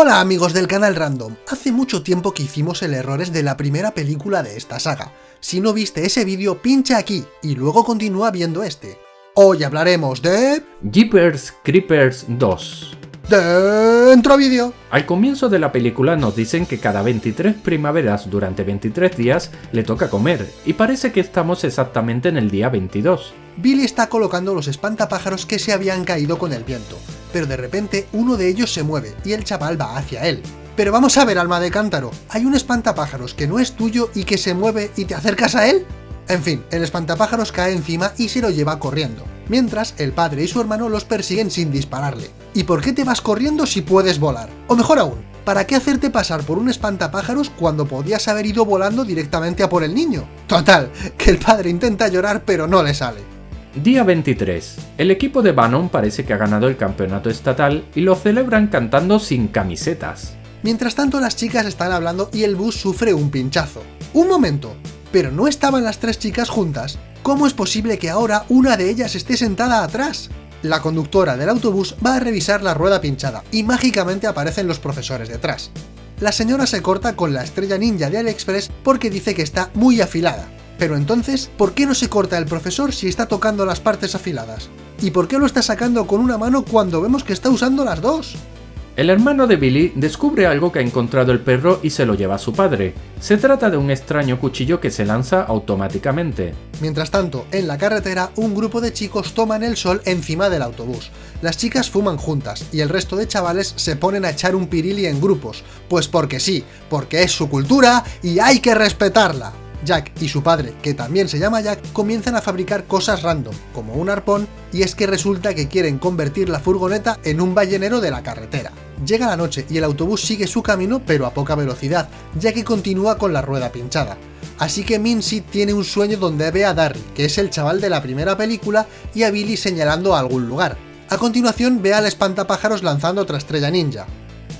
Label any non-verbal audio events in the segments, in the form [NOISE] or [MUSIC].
Hola amigos del canal Random, hace mucho tiempo que hicimos el errores de la primera película de esta saga. Si no viste ese vídeo, pincha aquí y luego continúa viendo este. Hoy hablaremos de... Jeepers Creepers 2 Dentro vídeo. Al comienzo de la película nos dicen que cada 23 primaveras durante 23 días le toca comer, y parece que estamos exactamente en el día 22. Billy está colocando los espantapájaros que se habían caído con el viento, pero de repente uno de ellos se mueve y el chaval va hacia él. Pero vamos a ver, alma de cántaro, ¿hay un espantapájaros que no es tuyo y que se mueve y te acercas a él? En fin, el espantapájaros cae encima y se lo lleva corriendo, mientras el padre y su hermano los persiguen sin dispararle. ¿Y por qué te vas corriendo si puedes volar? O mejor aún, ¿para qué hacerte pasar por un espantapájaros cuando podías haber ido volando directamente a por el niño? Total, que el padre intenta llorar pero no le sale. Día 23. El equipo de Bannon parece que ha ganado el campeonato estatal y lo celebran cantando sin camisetas. Mientras tanto las chicas están hablando y el bus sufre un pinchazo. ¡Un momento! Pero no estaban las tres chicas juntas, ¿cómo es posible que ahora una de ellas esté sentada atrás? La conductora del autobús va a revisar la rueda pinchada y mágicamente aparecen los profesores detrás. La señora se corta con la estrella ninja de AliExpress porque dice que está muy afilada. Pero entonces, ¿por qué no se corta el profesor si está tocando las partes afiladas? ¿Y por qué lo está sacando con una mano cuando vemos que está usando las dos? El hermano de Billy descubre algo que ha encontrado el perro y se lo lleva a su padre. Se trata de un extraño cuchillo que se lanza automáticamente. Mientras tanto, en la carretera, un grupo de chicos toman el sol encima del autobús. Las chicas fuman juntas, y el resto de chavales se ponen a echar un pirili en grupos. Pues porque sí, porque es su cultura y hay que respetarla. Jack y su padre, que también se llama Jack, comienzan a fabricar cosas random, como un arpón, y es que resulta que quieren convertir la furgoneta en un ballenero de la carretera. Llega la noche y el autobús sigue su camino pero a poca velocidad, ya que continúa con la rueda pinchada. Así que Mincy tiene un sueño donde ve a Darry, que es el chaval de la primera película, y a Billy señalando a algún lugar. A continuación ve al espantapájaros lanzando otra estrella ninja.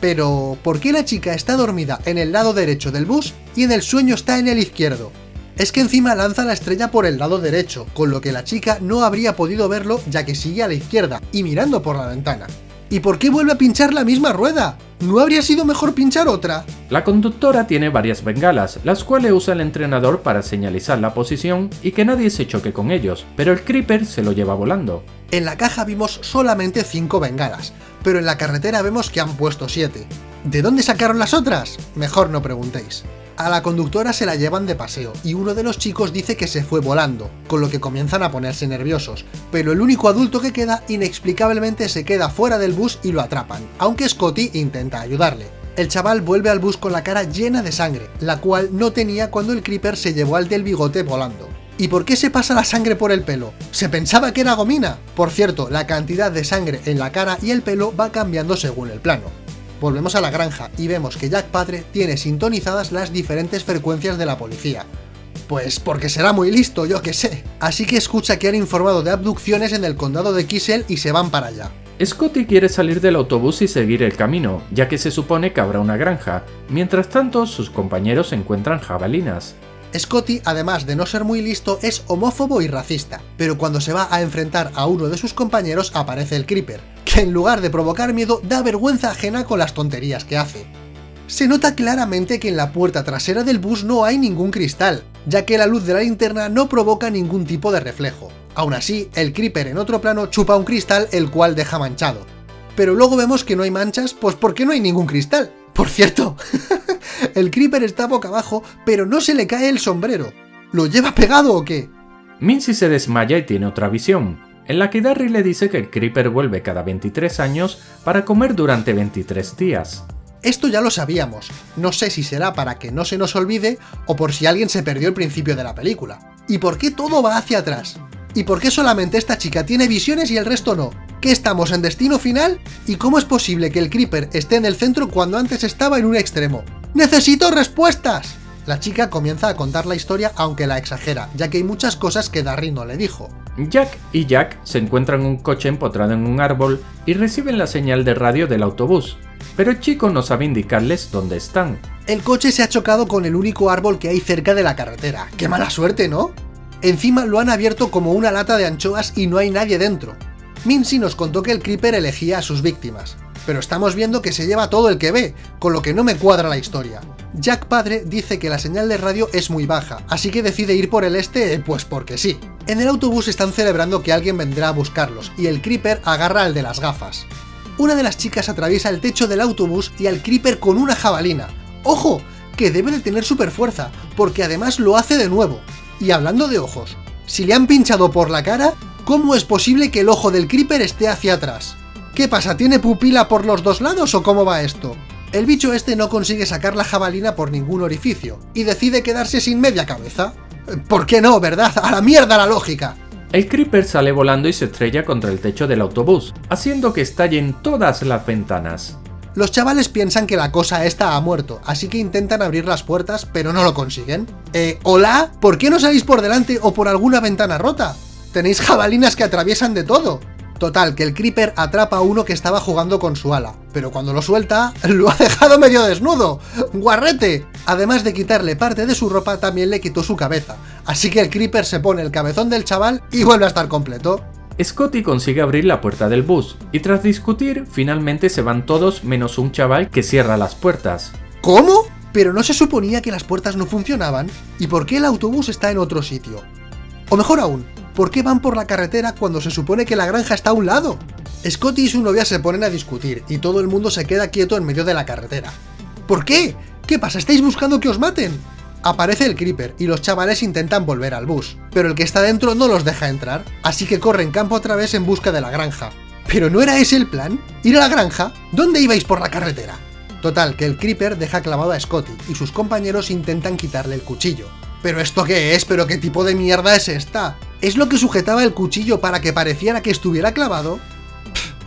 Pero, ¿por qué la chica está dormida en el lado derecho del bus y en el sueño está en el izquierdo? Es que encima lanza la estrella por el lado derecho, con lo que la chica no habría podido verlo ya que sigue a la izquierda y mirando por la ventana. ¿Y por qué vuelve a pinchar la misma rueda? ¿No habría sido mejor pinchar otra? La conductora tiene varias bengalas, las cuales usa el entrenador para señalizar la posición y que nadie se choque con ellos, pero el Creeper se lo lleva volando. En la caja vimos solamente 5 bengalas, pero en la carretera vemos que han puesto 7. ¿De dónde sacaron las otras? Mejor no preguntéis. A la conductora se la llevan de paseo, y uno de los chicos dice que se fue volando, con lo que comienzan a ponerse nerviosos, pero el único adulto que queda inexplicablemente se queda fuera del bus y lo atrapan, aunque Scotty intenta ayudarle. El chaval vuelve al bus con la cara llena de sangre, la cual no tenía cuando el Creeper se llevó al del bigote volando. ¿Y por qué se pasa la sangre por el pelo? ¿Se pensaba que era gomina? Por cierto, la cantidad de sangre en la cara y el pelo va cambiando según el plano. Volvemos a la granja y vemos que Jack Padre tiene sintonizadas las diferentes frecuencias de la policía. Pues porque será muy listo, yo que sé. Así que escucha que han informado de abducciones en el condado de Kissel y se van para allá. Scotty quiere salir del autobús y seguir el camino, ya que se supone que habrá una granja. Mientras tanto, sus compañeros encuentran jabalinas. Scotty, además de no ser muy listo, es homófobo y racista, pero cuando se va a enfrentar a uno de sus compañeros aparece el Creeper, en lugar de provocar miedo da vergüenza ajena con las tonterías que hace. Se nota claramente que en la puerta trasera del bus no hay ningún cristal, ya que la luz de la linterna no provoca ningún tipo de reflejo. Aún así, el Creeper en otro plano chupa un cristal el cual deja manchado. Pero luego vemos que no hay manchas, pues porque no hay ningún cristal. Por cierto, [LAUGHS] el Creeper está boca abajo, pero no se le cae el sombrero. ¿Lo lleva pegado o qué? Mincy se desmaya y tiene otra visión, en la que Darry le dice que el Creeper vuelve cada 23 años para comer durante 23 días. Esto ya lo sabíamos, no sé si será para que no se nos olvide o por si alguien se perdió el principio de la película. ¿Y por qué todo va hacia atrás? ¿Y por qué solamente esta chica tiene visiones y el resto no? ¿Qué estamos en destino final? ¿Y cómo es posible que el Creeper esté en el centro cuando antes estaba en un extremo? ¡Necesito respuestas! La chica comienza a contar la historia aunque la exagera, ya que hay muchas cosas que Darry no le dijo. Jack y Jack se encuentran un coche empotrado en un árbol y reciben la señal de radio del autobús, pero el chico no sabe indicarles dónde están. El coche se ha chocado con el único árbol que hay cerca de la carretera. ¡Qué mala suerte, ¿no? Encima lo han abierto como una lata de anchoas y no hay nadie dentro. Mincy nos contó que el Creeper elegía a sus víctimas. pero estamos viendo que se lleva todo el que ve, con lo que no me cuadra la historia. Jack padre dice que la señal de radio es muy baja, así que decide ir por el este, pues porque sí. En el autobús están celebrando que alguien vendrá a buscarlos, y el Creeper agarra al de las gafas. Una de las chicas atraviesa el techo del autobús y al Creeper con una jabalina. ¡Ojo! Que debe de tener super fuerza, porque además lo hace de nuevo. Y hablando de ojos, si le han pinchado por la cara, ¿cómo es posible que el ojo del Creeper esté hacia atrás? ¿Qué pasa? ¿Tiene pupila por los dos lados o cómo va esto? El bicho este no consigue sacar la jabalina por ningún orificio, y decide quedarse sin media cabeza. ¿Por qué no, verdad? ¡A la mierda la lógica! El Creeper sale volando y se estrella contra el techo del autobús, haciendo que estallen todas las ventanas. Los chavales piensan que la cosa esta ha muerto, así que intentan abrir las puertas, pero no lo consiguen. Eh, ¿hola? ¿Por qué no salís por delante o por alguna ventana rota? Tenéis jabalinas que atraviesan de todo. Total, que el Creeper atrapa a uno que estaba jugando con su ala, pero cuando lo suelta, [LAUGHS] lo ha dejado medio desnudo. ¡Guarrete! Además de quitarle parte de su ropa, también le quitó su cabeza, así que el Creeper se pone el cabezón del chaval y vuelve a estar completo. Scotty consigue abrir la puerta del bus, y tras discutir, finalmente se van todos menos un chaval que cierra las puertas. ¿Cómo? ¿Pero no se suponía que las puertas no funcionaban? ¿Y por qué el autobús está en otro sitio? O mejor aún, ¿por qué van por la carretera cuando se supone que la granja está a un lado? Scotty y su novia se ponen a discutir, y todo el mundo se queda quieto en medio de la carretera. ¿Por qué? ¿Qué pasa? ¿Estáis buscando que os maten? Aparece el Creeper y los chavales intentan volver al bus, pero el que está dentro no los deja entrar, así que corren campo otra vez en busca de la granja. ¿Pero no era ese el plan? ¿Ir a la granja? ¿Dónde ibais por la carretera? Total, que el Creeper deja clavado a Scotty y sus compañeros intentan quitarle el cuchillo. ¿Pero esto qué es? ¿Pero qué tipo de mierda es esta? ¿Es lo que sujetaba el cuchillo para que pareciera que estuviera clavado?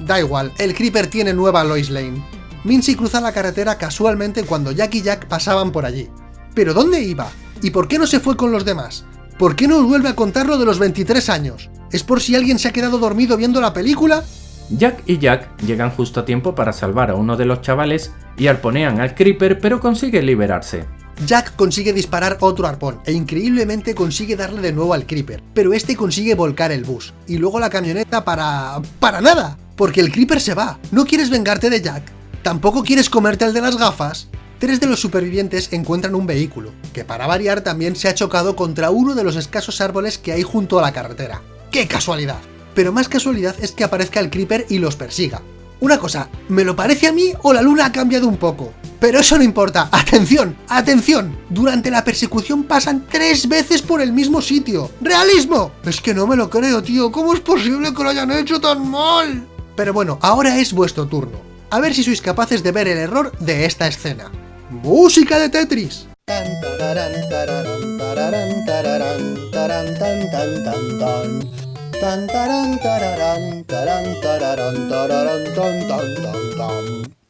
da igual, el Creeper tiene nueva Lois Lane. Mincy cruza la carretera casualmente cuando Jack y Jack pasaban por allí. ¿Pero dónde iba? ¿Y por qué no se fue con los demás? ¿Por qué no vuelve a contar lo de los 23 años? ¿Es por si alguien se ha quedado dormido viendo la película? Jack y Jack llegan justo a tiempo para salvar a uno de los chavales y arponean al Creeper pero consigue liberarse. Jack consigue disparar otro arpón e increíblemente consigue darle de nuevo al Creeper, pero este consigue volcar el bus, y luego la camioneta para... ¡para nada! Porque el Creeper se va. ¿No quieres vengarte de Jack? ¿Tampoco quieres comerte al de las gafas? Tres de los supervivientes encuentran un vehículo, que para variar también se ha chocado contra uno de los escasos árboles que hay junto a la carretera. ¡Qué casualidad! Pero más casualidad es que aparezca el Creeper y los persiga. Una cosa, ¿me lo parece a mí o la luna ha cambiado un poco? Pero eso no importa, ¡atención! ¡atención! Durante la persecución pasan tres veces por el mismo sitio. ¡Realismo! Es que no me lo creo, tío, ¿cómo es posible que lo hayan hecho tan mal? Pero bueno, ahora es vuestro turno. A ver si sois capaces de ver el error de esta escena. ¡Música de Tetris!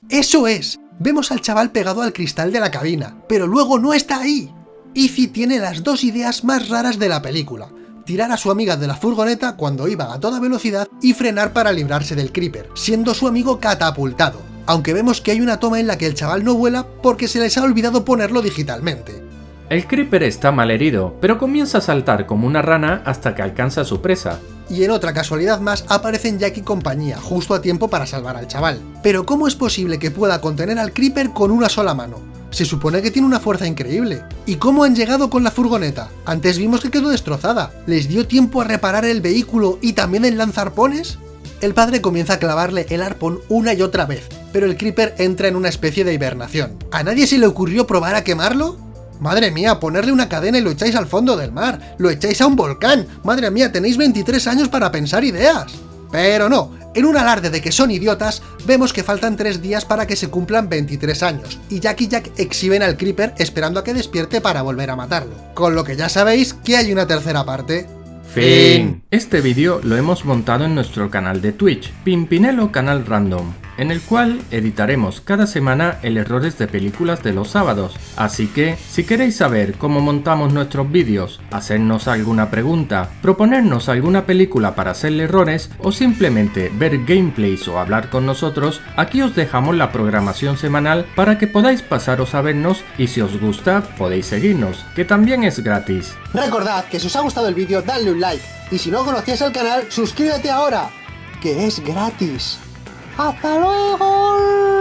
¡Eso es! Vemos al chaval pegado al cristal de la cabina, pero luego no está ahí. Ify tiene las dos ideas más raras de la película. Tirar a su amiga de la furgoneta cuando iba a toda velocidad y frenar para librarse del creeper, siendo su amigo catapultado aunque vemos que hay una toma en la que el chaval no vuela porque se les ha olvidado ponerlo digitalmente. El Creeper está mal herido, pero comienza a saltar como una rana hasta que alcanza a su presa. Y en otra casualidad más aparecen Jack y compañía, justo a tiempo para salvar al chaval. Pero ¿cómo es posible que pueda contener al Creeper con una sola mano? Se supone que tiene una fuerza increíble. ¿Y cómo han llegado con la furgoneta? Antes vimos que quedó destrozada. ¿Les dio tiempo a reparar el vehículo y también el lanzarpones? El padre comienza a clavarle el arpón una y otra vez, pero el Creeper entra en una especie de hibernación. ¿A nadie se le ocurrió probar a quemarlo? Madre mía, ponerle una cadena y lo echáis al fondo del mar, lo echáis a un volcán, madre mía, tenéis 23 años para pensar ideas. Pero no, en un alarde de que son idiotas, vemos que faltan 3 días para que se cumplan 23 años, y Jack y Jack exhiben al Creeper esperando a que despierte para volver a matarlo. Con lo que ya sabéis que hay una tercera parte. Fin. Este vídeo lo hemos montado en nuestro canal de Twitch, Pimpinelo Canal Random, en el cual editaremos cada semana el errores de películas de los sábados. Así que, si queréis saber cómo montamos nuestros vídeos, hacernos alguna pregunta, proponernos alguna película para hacerle errores o simplemente ver gameplays o hablar con nosotros, aquí os dejamos la programación semanal para que podáis pasaros a vernos y si os gusta podéis seguirnos, que también es gratis. Recordad que si os ha gustado el vídeo dadle un like y si no conocías el canal suscríbete ahora, que es gratis. ¡Hasta luego!